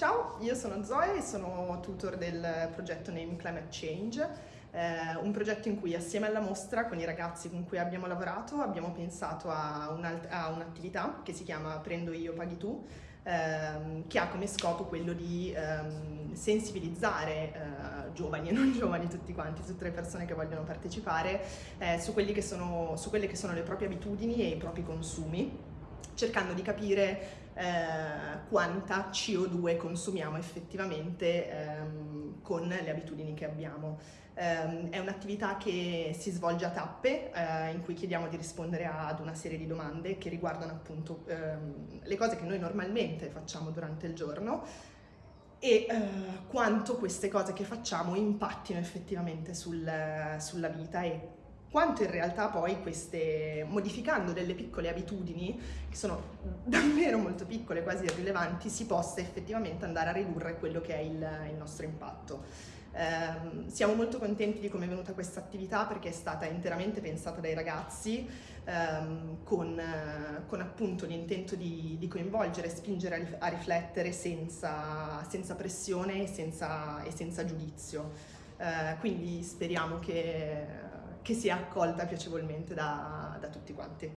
Ciao, io sono Zoe e sono tutor del progetto Name Climate Change, eh, un progetto in cui assieme alla mostra con i ragazzi con cui abbiamo lavorato abbiamo pensato a, un'attività che si chiama Prendo io, paghi tu, ehm, che ha come scopo quello di ehm, sensibilizzare eh, giovani e non giovani tutti quanti, tutte le persone che vogliono partecipare eh, su, sono, su quelle che sono le proprie abitudini e i propri consumi cercando di capire eh, quanta CO2 consumiamo effettivamente ehm, con le abitudini che abbiamo. Um, è un'attività che si svolge a tappe, uh, in cui chiediamo di rispondere ad una serie di domande che riguardano appunto um, le cose che noi normalmente facciamo durante il giorno e uh, quanto queste cose che facciamo impattino effettivamente sul, sulla vita e quanto in realtà poi queste, modificando delle piccole abitudini, che sono davvero molto piccole, quasi irrilevanti, si possa effettivamente andare a ridurre quello che è il, il nostro impatto. Eh, siamo molto contenti di come è venuta questa attività perché è stata interamente pensata dai ragazzi ehm, con, con, appunto l'intento di, di, coinvolgere spingere a, riflettere senza, senza pressione e senza, e senza giudizio. Eh, quindi speriamo che che sia accolta piacevolmente da, da tutti quanti.